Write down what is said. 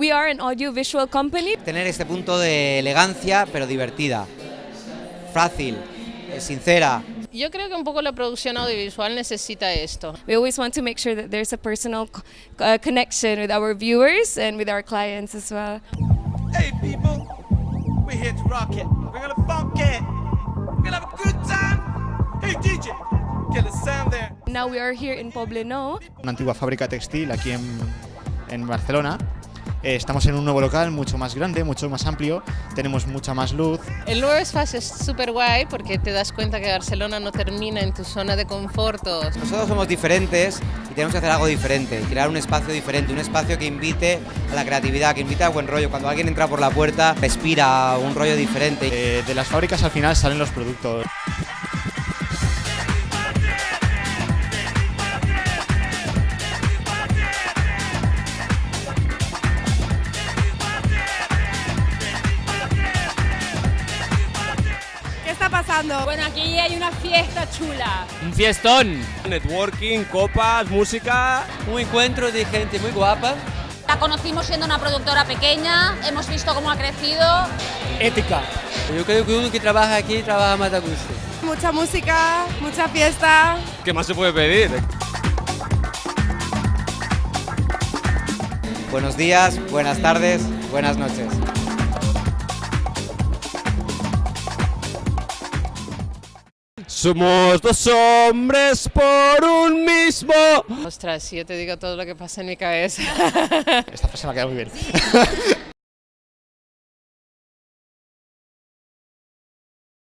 We are an audiovisual company. Tener este punto de elegancia, pero divertida, fácil, sincera. Yo creo que un poco la producción audiovisual necesita esto. We always want to make sure that there's a personal uh, connection with our viewers and with our clients as well. Hey people, we're here to rock it. We're gonna funk it. We're gonna have a good time. Hey DJ, get the sound there. Now we are here in Poblenou. una antigua fábrica textil aquí en, en Barcelona. Eh, estamos en un nuevo local mucho más grande, mucho más amplio, tenemos mucha más luz. El nuevo espacio es súper guay porque te das cuenta que Barcelona no termina en tu zona de conforto. Nosotros somos diferentes y tenemos que hacer algo diferente, crear un espacio diferente, un espacio que invite a la creatividad, que invite a buen rollo. Cuando alguien entra por la puerta, respira un rollo diferente. Eh, de las fábricas al final salen los productos. Pasando? Bueno, aquí hay una fiesta chula. Un fiestón. Networking, copas, música. Un encuentro de gente muy guapa. La conocimos siendo una productora pequeña, hemos visto cómo ha crecido. Ética. Yo creo que uno que trabaja aquí trabaja más a gusto. Mucha música, mucha fiesta. ¿Qué más se puede pedir? Buenos días, buenas tardes, buenas noches. Somos dos hombres por un mismo. Ostras, si yo te digo todo lo que pasa en mi cabeza. Esta frase me ha quedado muy bien.